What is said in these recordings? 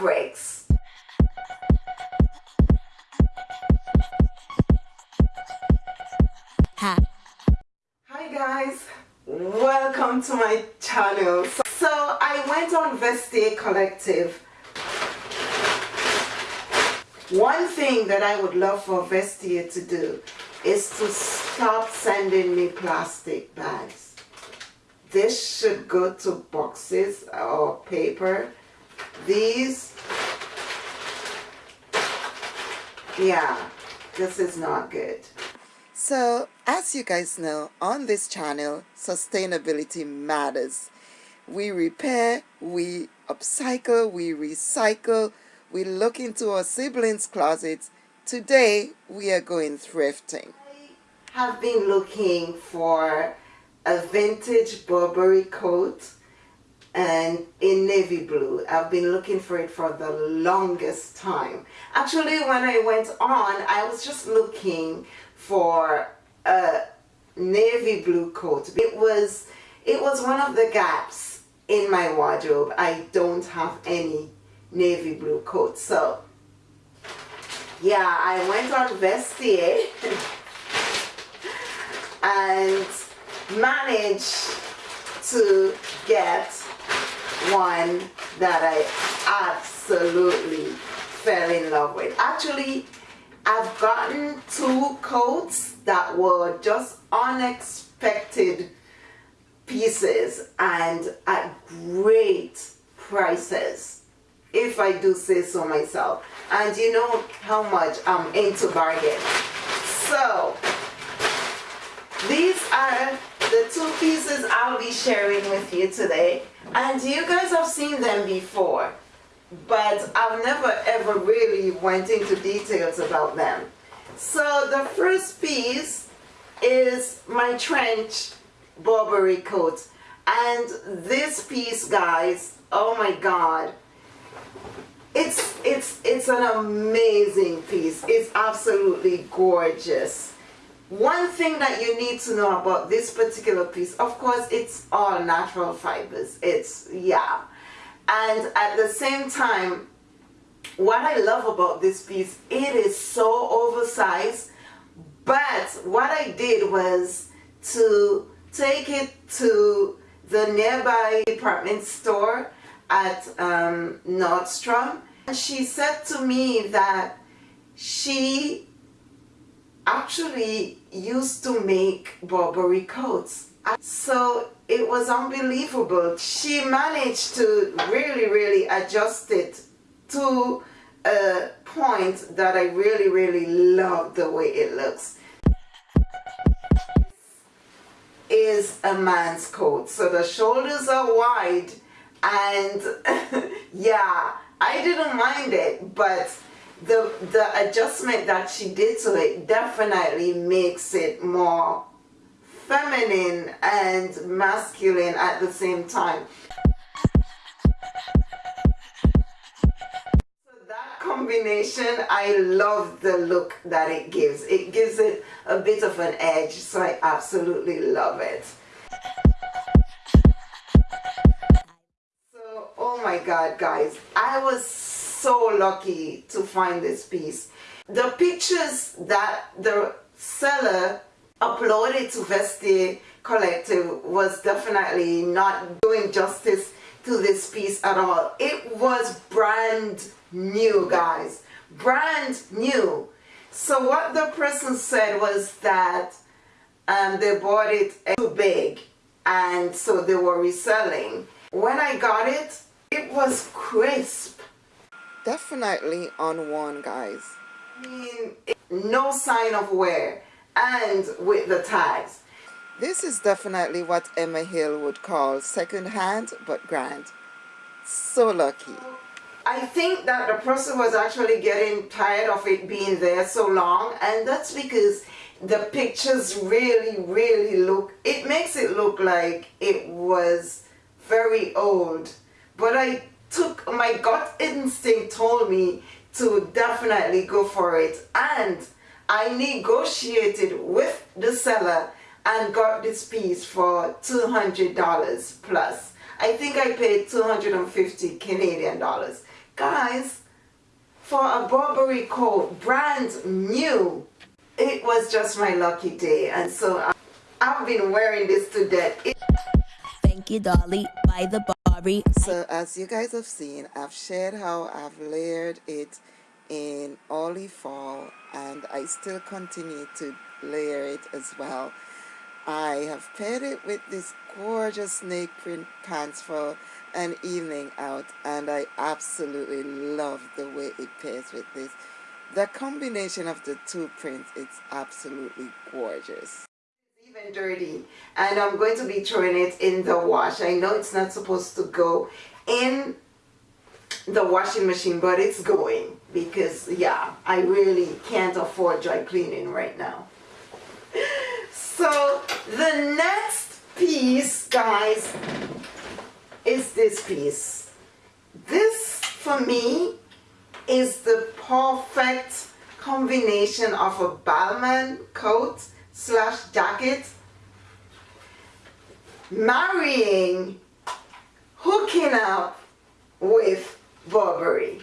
fabrics. Hi. Hi guys, welcome to my channel. So I went on Vestiaire Collective. One thing that I would love for Vestiaire to do is to stop sending me plastic bags. This should go to boxes or paper. These, yeah, this is not good. So, as you guys know, on this channel, sustainability matters. We repair, we upcycle, we recycle, we look into our siblings' closets. Today, we are going thrifting. I have been looking for a vintage Burberry coat and in navy blue. I've been looking for it for the longest time. Actually, when I went on, I was just looking for a navy blue coat. It was, it was one of the gaps in my wardrobe. I don't have any navy blue coats. So, yeah, I went on Vestiaire and managed to get one that I absolutely fell in love with. Actually, I've gotten two coats that were just unexpected pieces and at great prices if I do say so myself and you know how much I'm into bargains so the two pieces I'll be sharing with you today. And you guys have seen them before but I've never ever really went into details about them. So the first piece is my trench Burberry coat. And this piece guys oh my god. It's it's it's an amazing piece. It's absolutely gorgeous one thing that you need to know about this particular piece of course it's all natural fibers. It's yeah. And at the same time what I love about this piece it is so oversized but what I did was to take it to the nearby department store at um, Nordstrom and she said to me that she actually used to make Burberry coats so it was unbelievable. She managed to really, really adjust it to a point that I really, really love the way it looks. Is a man's coat. So the shoulders are wide and yeah, I didn't mind it, but the the adjustment that she did to it definitely makes it more feminine and masculine at the same time. So that combination, I love the look that it gives. It gives it a bit of an edge, so I absolutely love it. So, oh my god guys, I was so lucky to find this piece. The pictures that the seller uploaded to Vestiaire Collective was definitely not doing justice to this piece at all. It was brand new, guys. Brand new. So what the person said was that um, they bought it too big and so they were reselling. When I got it, it was crisp. Definitely on one, guys. I mean, no sign of wear and with the tags. This is definitely what Emma Hill would call second hand but grand. So lucky. I think that the person was actually getting tired of it being there so long and that's because the pictures really really look it makes it look like it was very old but I took oh my gut instinct told me to definitely go for it and I negotiated with the seller and got this piece for $200 plus. I think I paid 250 Canadian dollars guys, for a Burberry coat, brand new, it was just my lucky day. And so I've been wearing this to death. Thank you, Dolly, by the Barbie. so as you guys have seen, I've shared how I've layered it in early fall and I still continue to layer it as well. I have paired it with this gorgeous snake print pants for an evening out and I absolutely love the way it pairs with this. The combination of the two prints, it's absolutely gorgeous dirty and I'm going to be throwing it in the wash. I know it's not supposed to go in the washing machine but it's going because yeah I really can't afford dry cleaning right now. So the next piece guys is this piece. This for me is the perfect combination of a Balmain coat slash jacket. Marrying hooking up with Burberry.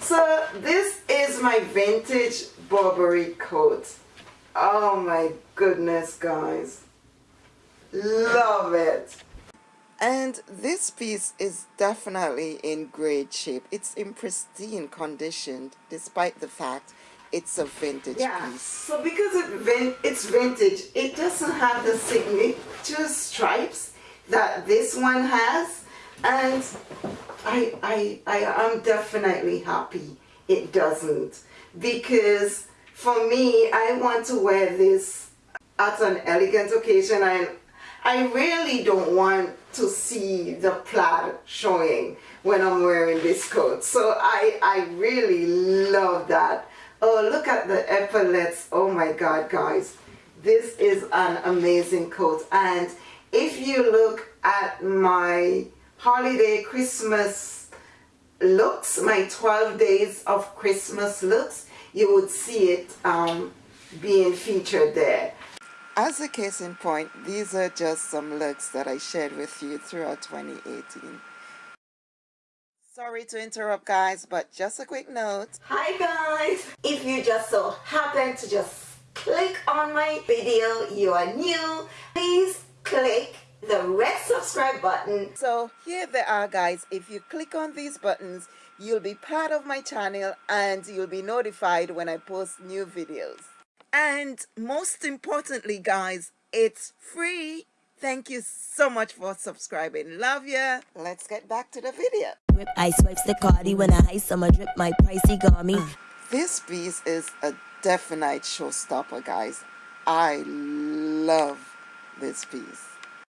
So this is my vintage Burberry coat. Oh my goodness guys. Love it. And this piece is definitely in great shape. It's in pristine condition despite the fact it's a vintage yeah. piece. So because it it's vintage, it doesn't have the signature stripes that this one has. And I, I, I am definitely happy it doesn't. Because for me, I want to wear this at an elegant occasion and I really don't want to see the plaid showing when I'm wearing this coat. So I, I really love that. Oh, look at the epaulets. Oh my God, guys. This is an amazing coat. And if you look at my holiday Christmas looks, my 12 days of Christmas looks, you would see it um, being featured there. As a case in point, these are just some looks that I shared with you throughout 2018. Sorry to interrupt guys, but just a quick note. Hi guys! If you just so happen to just click on my video, you are new, please click the red subscribe button. So here they are guys, if you click on these buttons, you'll be part of my channel and you'll be notified when I post new videos. And most importantly guys, it's free Thank you so much for subscribing. Love ya. Let's get back to the video. Rip ice wipes the cardi when I ice summer drip my pricey garmy. Uh, this piece is a definite showstopper, guys. I love this piece.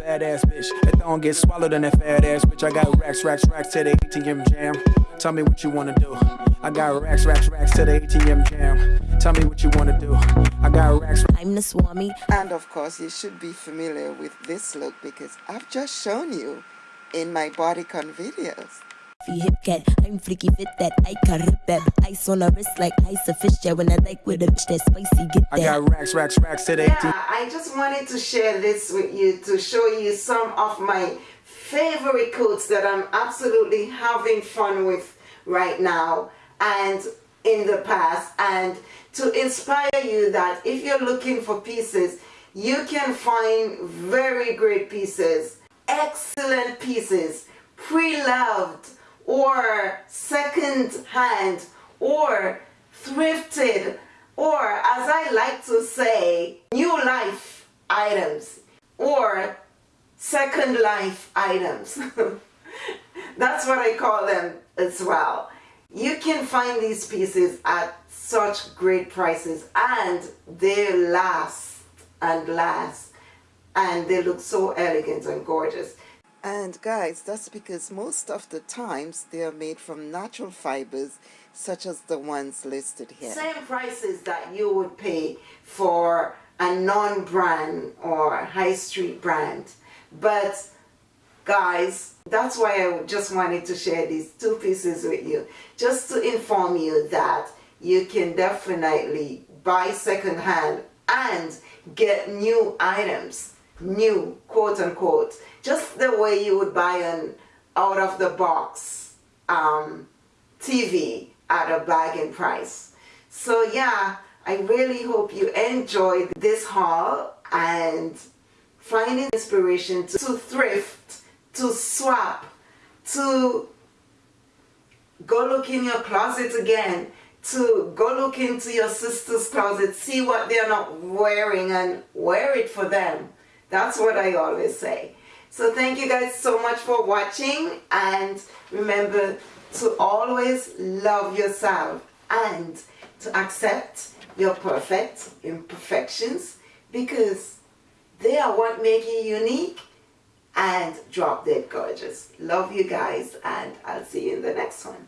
Badass bitch, that don't get swallowed in that fat ass bitch. I got racks, racks, racks to the ATM jam. Tell me what you wanna do. I got racks, racks, racks to the ATM jam. Tell me what you wanna do. I got racks. I'm the Swami. And of course, you should be familiar with this look because I've just shown you in my bodycon videos. Hip cat, I'm freaky fit that I can rip that ice on a wrist like ice a fish. Jet when I like with a bitch that spicy get that. I got racks, racks, racks to the Yeah, I just wanted to share this with you to show you some of my favorite coats that I'm absolutely having fun with right now and in the past. And to inspire you that if you're looking for pieces you can find very great pieces excellent pieces pre-loved or second hand or thrifted or as I like to say new life items or second life items that's what I call them as well you can find these pieces at such great prices and they last and last and they look so elegant and gorgeous. And guys, that's because most of the times they are made from natural fibers such as the ones listed here. Same prices that you would pay for a non-brand or high street brand. But guys that's why I just wanted to share these two pieces with you just to inform you that you can definitely buy secondhand and get new items new quote unquote just the way you would buy an out of the box um, TV at a bargain price. So yeah, I really hope you enjoyed this haul and finding inspiration to, to thrift, to swap, to go look in your closet again, to go look into your sister's closet, see what they're not wearing and wear it for them. That's what I always say. So thank you guys so much for watching and remember to always love yourself and to accept your perfect imperfections because they are what make you unique and drop dead gorgeous. Love you guys and I'll see you in the next one.